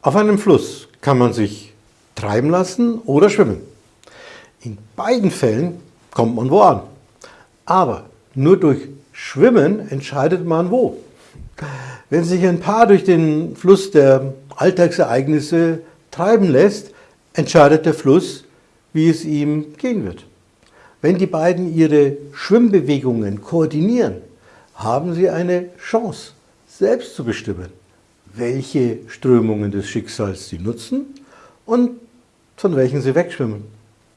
Auf einem Fluss kann man sich treiben lassen oder schwimmen. In beiden Fällen kommt man wo an. Aber nur durch Schwimmen entscheidet man wo. Wenn sich ein Paar durch den Fluss der Alltagsereignisse treiben lässt, entscheidet der Fluss, wie es ihm gehen wird. Wenn die beiden ihre Schwimmbewegungen koordinieren, haben sie eine Chance, selbst zu bestimmen, welche Strömungen des Schicksals sie nutzen und von welchen sie wegschwimmen.